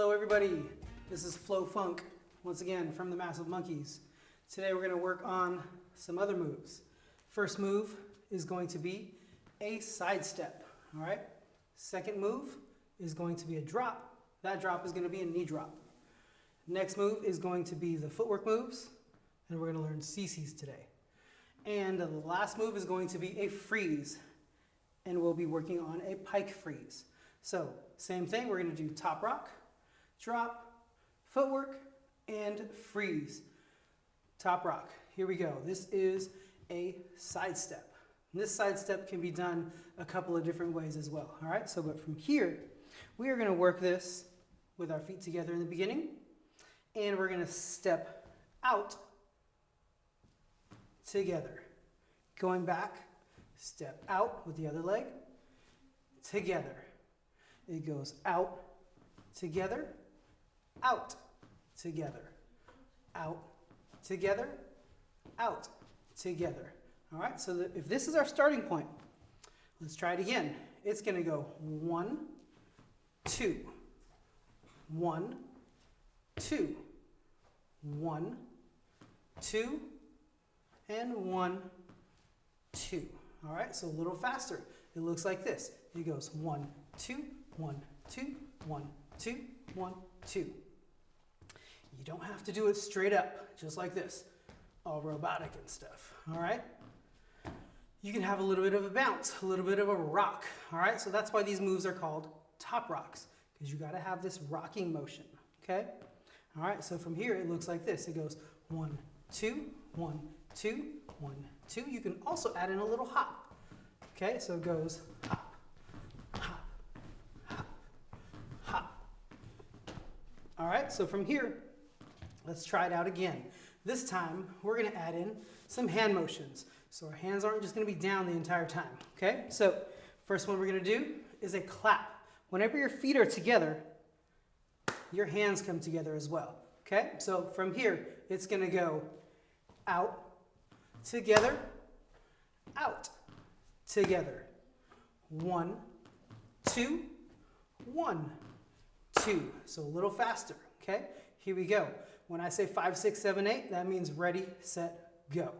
Hello everybody, this is Flo Funk, once again from the Massive Monkeys. Today we're going to work on some other moves. First move is going to be a side step, all right? Second move is going to be a drop. That drop is going to be a knee drop. Next move is going to be the footwork moves, and we're going to learn CCs today. And the last move is going to be a freeze, and we'll be working on a pike freeze. So same thing, we're going to do top rock, drop, footwork, and freeze. Top rock, here we go. This is a side step. This side step can be done a couple of different ways as well. All right, so but from here, we are going to work this with our feet together in the beginning, and we're going to step out together. Going back, step out with the other leg, together. It goes out, together, out, together, out, together, out, together. All right, so if this is our starting point, let's try it again. It's going to go one, two, one, two, one, two, and one, two. All right, so a little faster. It looks like this. It goes one, two, one, two, one, two, one, two. You don't have to do it straight up, just like this, all robotic and stuff, all right? You can have a little bit of a bounce, a little bit of a rock, all right? So that's why these moves are called top rocks, because you gotta have this rocking motion, okay? All right, so from here, it looks like this. It goes one, two, one, two, one, two. You can also add in a little hop, okay? So it goes hop, hop, hop, hop. All right, so from here, let's try it out again. This time, we're gonna add in some hand motions. So our hands aren't just gonna be down the entire time, okay? So first one we're gonna do is a clap. Whenever your feet are together, your hands come together as well, okay? So from here, it's gonna go out, together, out, together. One, two, one, two. So a little faster, okay? Here we go. When I say five, six, seven, eight, that means ready, set, go.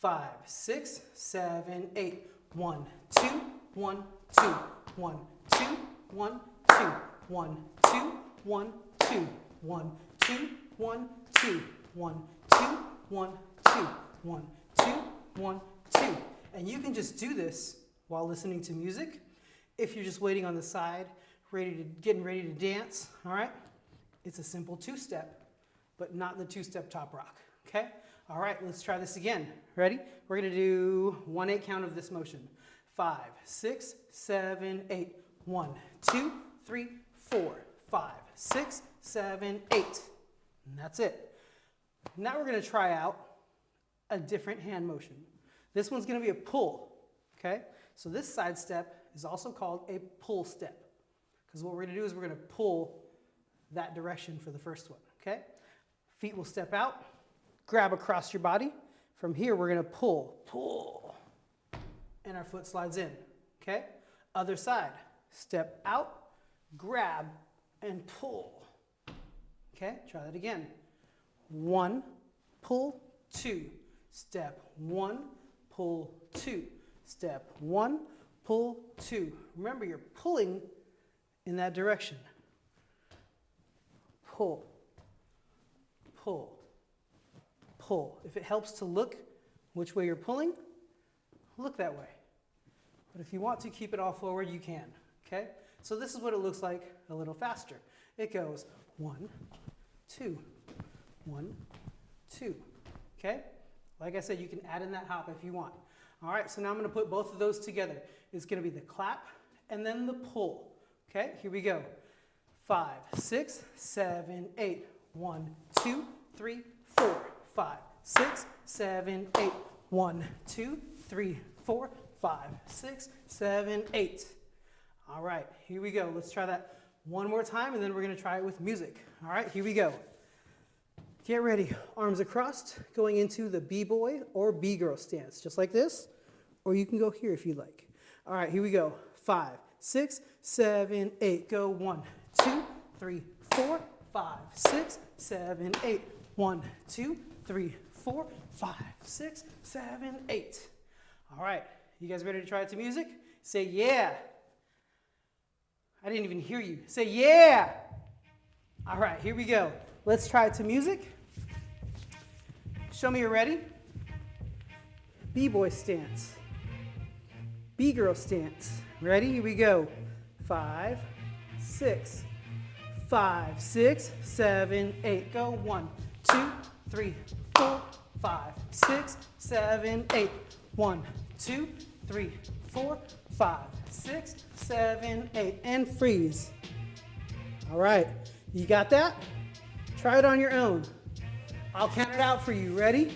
Five, six, seven, eight. One, two, one, two, one, two, one, two, one, two, one, two, one, two, one, two, one, two, one, two, one, two, one, two. And you can just do this while listening to music. If you're just waiting on the side, ready to getting ready to dance, all right? It's a simple two-step, but not the two-step top rock, okay? All right, let's try this again. Ready? We're gonna do one eight count of this motion. Five, six, seven, eight. One, two, three, four, five, six, seven, eight. And that's it. Now we're gonna try out a different hand motion. This one's gonna be a pull, okay? So this side step is also called a pull step. Because what we're gonna do is we're gonna pull that direction for the first one, okay? Feet will step out, grab across your body. From here, we're gonna pull, pull, and our foot slides in, okay? Other side, step out, grab, and pull. Okay, try that again. One, pull, two. Step one, pull, two. Step one, pull, two. Remember, you're pulling in that direction. Pull, pull, pull. If it helps to look which way you're pulling, look that way. But if you want to keep it all forward, you can, okay? So this is what it looks like a little faster. It goes one, two, one, two, okay? Like I said, you can add in that hop if you want. All right, so now I'm gonna put both of those together. It's gonna be the clap and then the pull. Okay, here we go. Five, six, seven, eight. One, two, three, four, five, six, seven, eight. One, two, three, four, five, six, seven, eight. All right, here we go. Let's try that one more time and then we're gonna try it with music. All right, here we go. Get ready, arms across, going into the B-boy or B-girl stance, just like this, or you can go here if you like. All right, here we go. Five, six, seven, eight. Go one, two, three, four, five, six, seven, eight. One, two, three, four, five, six, seven, eight. All right, you guys ready to try it to music? Say yeah. I didn't even hear you. Say yeah. All right, here we go. Let's try it to music. Show me you're ready. B-boy stance. B-girl stance. Ready? Here we go. Five, six, five, six, seven, eight. Go. One, two, three, four, five, six, seven, eight. One, two, three, four, five, six, seven, eight. And freeze. All right. You got that? Try it on your own. I'll count it out for you. Ready?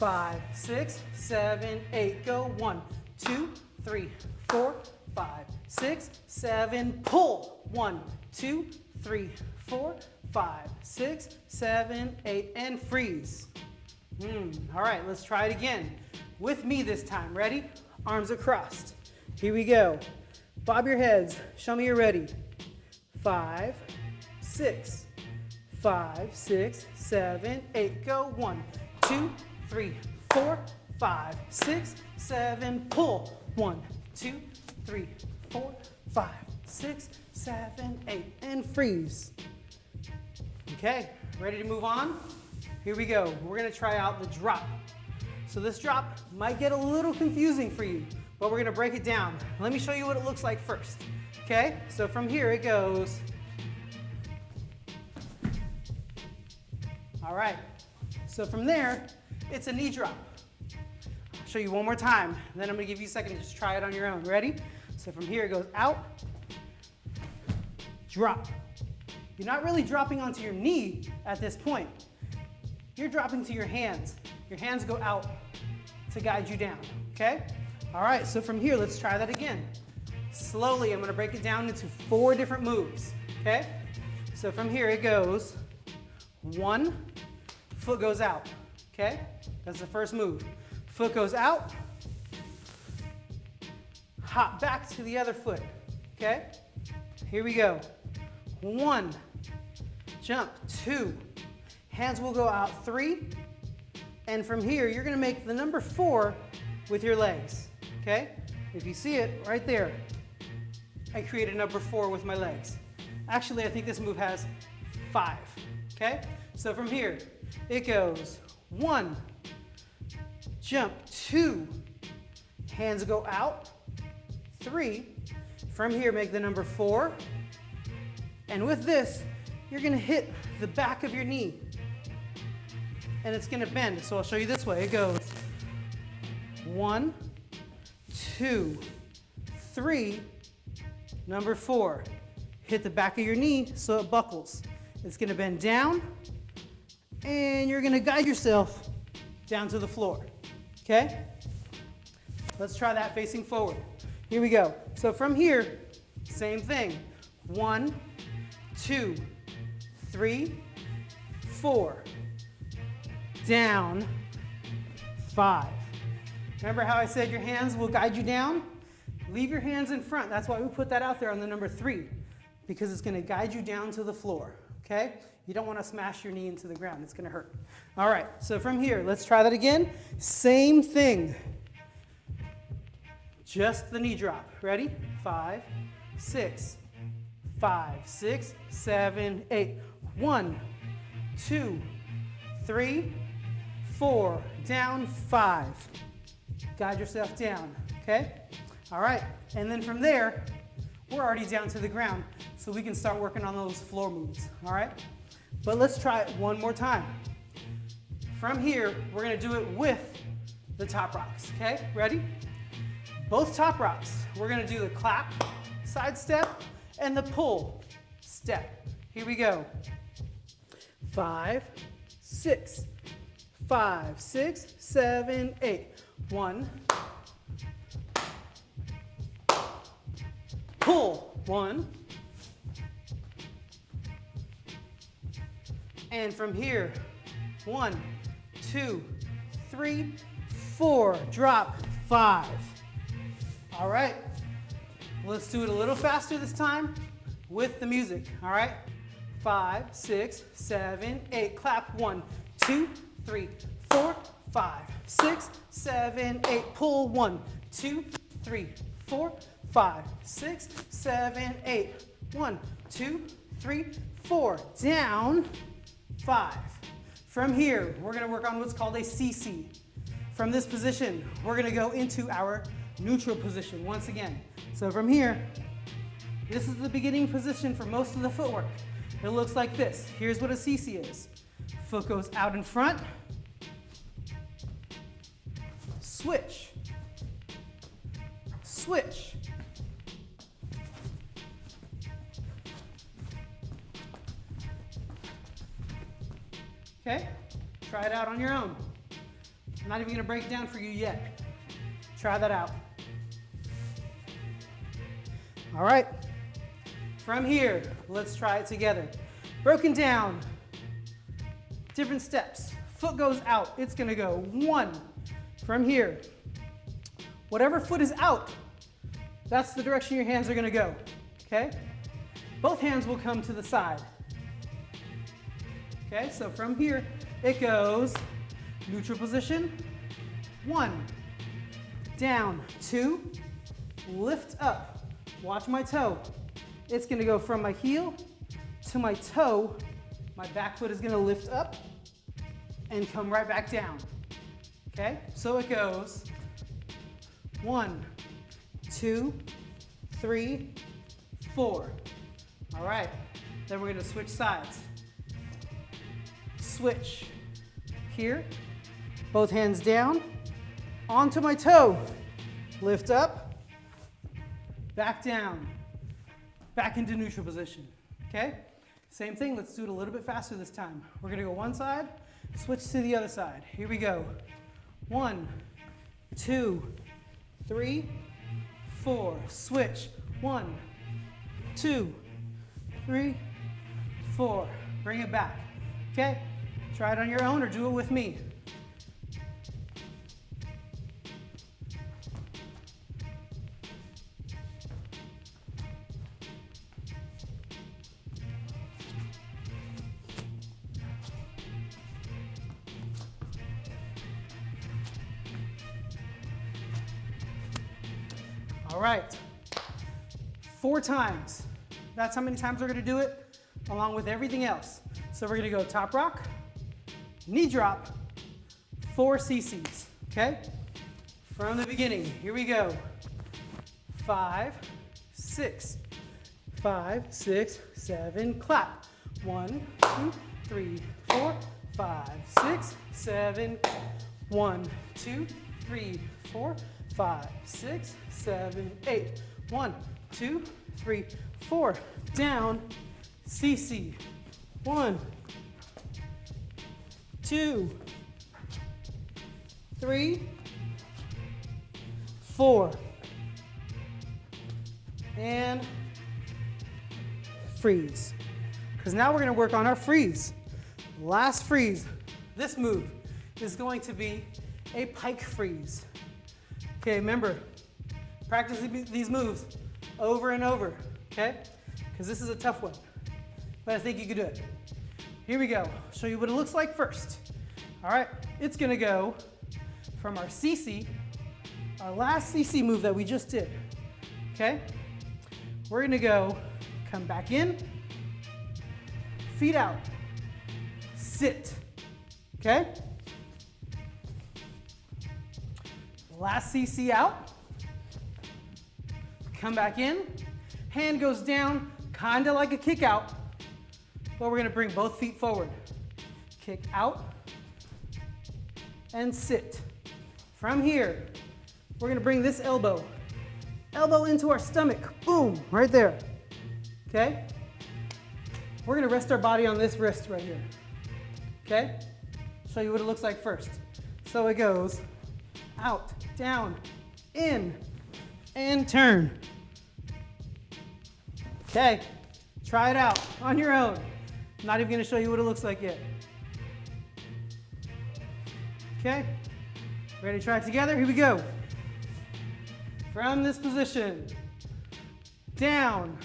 Five, six, seven, eight. Go. One, two, three, four, five, six, seven. Pull. One, two, three, four, five, six, seven, eight. And freeze. Mm. All right, let's try it again. With me this time. Ready? Arms across. Here we go. Bob your heads. Show me you're ready. Five, six, five, six, seven, eight. Go. One, two, three, four, five, six, seven. Pull. One, two, three, four, five, six, seven, eight. And freeze. Okay, ready to move on? Here we go. We're gonna try out the drop. So this drop might get a little confusing for you, but we're gonna break it down. Let me show you what it looks like first. Okay, so from here it goes All right, so from there, it's a knee drop. I'll show you one more time, then I'm gonna give you a second to just try it on your own. Ready? So from here it goes out, drop. You're not really dropping onto your knee at this point. You're dropping to your hands. Your hands go out to guide you down, okay? All right, so from here, let's try that again. Slowly, I'm gonna break it down into four different moves, okay? So from here, it goes one, foot goes out, okay? That's the first move. Foot goes out, hop back to the other foot, okay? Here we go. One, jump, two, hands will go out, three, and from here, you're gonna make the number four with your legs, okay? If you see it right there, I created number four with my legs. Actually, I think this move has five, okay? So from here, it goes one, jump, two, hands go out, three, from here make the number four, and with this, you're gonna hit the back of your knee, and it's gonna bend. So I'll show you this way. It goes one, two, three, number four. Hit the back of your knee so it buckles. It's gonna bend down, and you're gonna guide yourself down to the floor, okay? Let's try that facing forward. Here we go. So from here, same thing. One, two, three, four, down, five. Remember how I said your hands will guide you down? Leave your hands in front. That's why we put that out there on the number three, because it's gonna guide you down to the floor, okay? You don't wanna smash your knee into the ground, it's gonna hurt. All right, so from here, let's try that again. Same thing. Just the knee drop. Ready? Five, six, five, six, seven, eight. One, two, three, four, down, five. Guide yourself down, okay? All right, and then from there, we're already down to the ground, so we can start working on those floor moves, all right? But let's try it one more time. From here, we're gonna do it with the top rocks, okay? Ready? Both top rocks. We're gonna do the clap, side step, and the pull, step. Here we go. Five, six, five, six, seven, eight. One. Pull. One. And from here, one, two, three, four. Drop. Five. All right. Let's do it a little faster this time with the music. All right. five, six, seven, eight. Clap. One, two, three, four, five, six, seven, eight. Pull. One, two, three, four, five, six, seven, eight. One, two, three, four. Down. Five. From here, we're going to work on what's called a CC. From this position, we're going to go into our neutral position once again. So from here, this is the beginning position for most of the footwork. It looks like this. Here's what a CC is. Foot goes out in front, switch, switch. Okay, try it out on your own. I'm not even gonna break down for you yet. Try that out. All right, from here, let's try it together. Broken down, different steps. Foot goes out, it's gonna go one. From here, whatever foot is out, that's the direction your hands are gonna go, okay? Both hands will come to the side. Okay, so from here, it goes neutral position, one, down, two, lift up, watch my toe, it's gonna go from my heel to my toe. My back foot is gonna lift up and come right back down. Okay, so it goes one, two, three, four. All right, then we're gonna switch sides. Switch here, both hands down, onto my toe, lift up, back down back into neutral position, okay? Same thing, let's do it a little bit faster this time. We're gonna go one side, switch to the other side. Here we go. One, two, three, four. Switch. One, two, three, four. Bring it back, okay? Try it on your own or do it with me. Four times. That's how many times we're gonna do it, along with everything else. So we're gonna go top rock, knee drop, four CCs, okay? From the beginning, here we go. Five, six, five, six, seven, clap. One, two, three, four, five, six, seven, one, two, three, four, five, six, seven, eight. One, two, three, four. Down, CC. One, two, three, four. And freeze. Because now we're going to work on our freeze. Last freeze. This move is going to be a pike freeze. Okay, remember, practice these moves over and over, okay? Because this is a tough one, but I think you can do it. Here we go. Show you what it looks like first. All right, it's gonna go from our CC, our last CC move that we just did, okay? We're gonna go, come back in, feet out, sit, okay? Last CC out. Come back in. Hand goes down, kind of like a kick out, but we're to bring both feet forward. Kick out and sit. From here, we're to bring this elbow, elbow into our stomach. Boom, right there. Okay? We're to rest our body on this wrist right here. Okay? Show you what it looks like first. So it goes out, down, in, and turn. Okay, try it out on your own. I'm not even gonna show you what it looks like yet. Okay, ready to try it together? Here we go. From this position, down,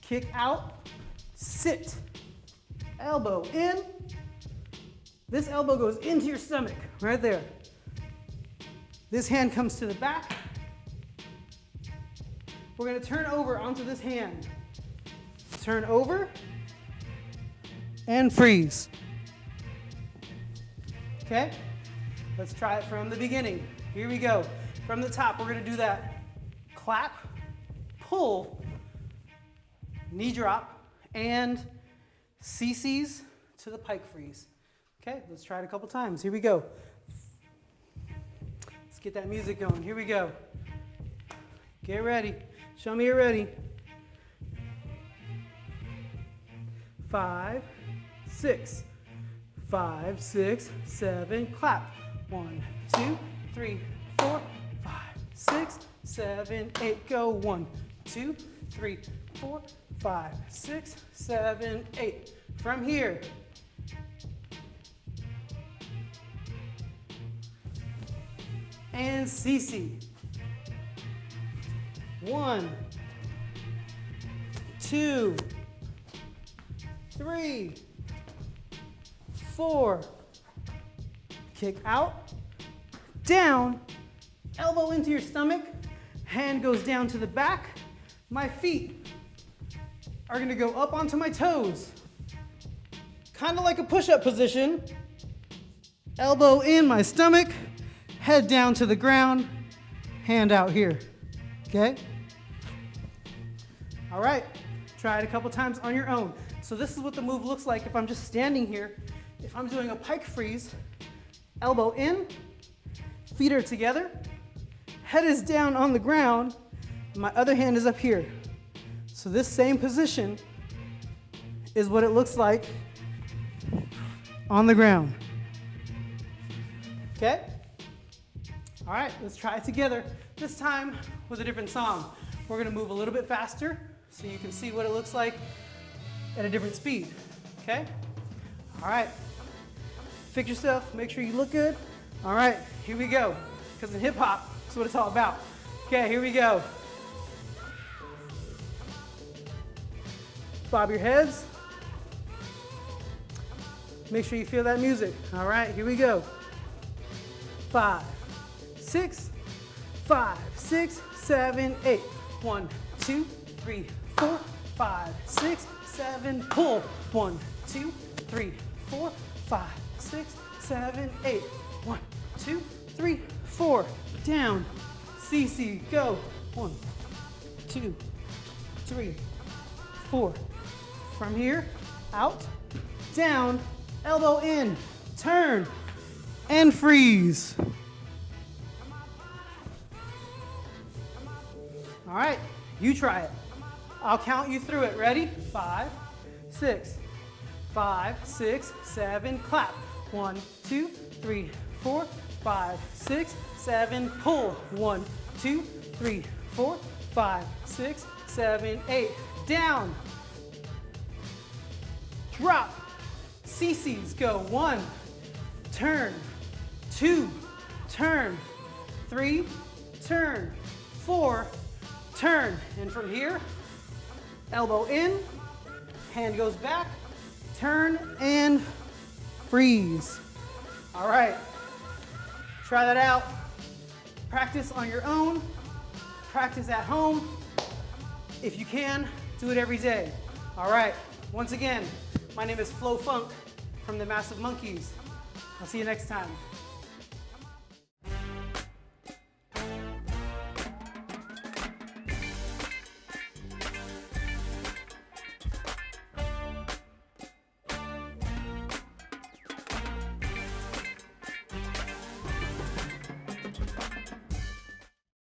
kick out, sit, elbow in. This elbow goes into your stomach, right there. This hand comes to the back. We're gonna turn over onto this hand. Turn over and freeze. Okay? Let's try it from the beginning. Here we go. From the top, we're gonna do that clap, pull, knee drop, and CCs to the pike freeze. Okay, let's try it a couple times. Here we go. Let's get that music going. Here we go. Get ready. Show me you're ready. Five, six, five, six, seven, clap. One, two, three, four, five, six, seven, eight. Go. One, two, three, four, five, six, seven, eight. From here, and CC. One, two, three, four. Kick out, down, elbow into your stomach, hand goes down to the back. My feet are gonna go up onto my toes. Kind of like a push-up position. Elbow in my stomach, head down to the ground, hand out here, okay? All right, try it a couple times on your own. So this is what the move looks like if I'm just standing here. If I'm doing a pike freeze, elbow in, feet are together, head is down on the ground, my other hand is up here. So this same position is what it looks like on the ground. Okay? All right, let's try it together. This time with a different song. We're gonna move a little bit faster so you can see what it looks like at a different speed, okay? All right, fix yourself, make sure you look good. All right, here we go. Because in hip hop, that's what it's all about. Okay, here we go. Bob your heads. Make sure you feel that music. All right, here we go. Five, six, five, six, seven, eight. One, two, three, four, five, six, seven, pull. One, two, three, four, five, six, seven, eight. One, two, three, four. Down. CC, go. One, two, three, four. From here, out, down, elbow in, turn, and freeze. All right, you try it. I'll count you through it. Ready? Five, six, five, six, seven, clap. One, two, three, four, five, six, seven, pull. One, two, three, four, five, six, seven, eight. Down. Drop. CCs go. One, turn. Two, turn. Three, turn. Four, turn. And from here, elbow in, hand goes back, turn and freeze. All right, try that out. Practice on your own, practice at home. If you can, do it every day. All right, once again, my name is Flo Funk from the Massive Monkeys. I'll see you next time.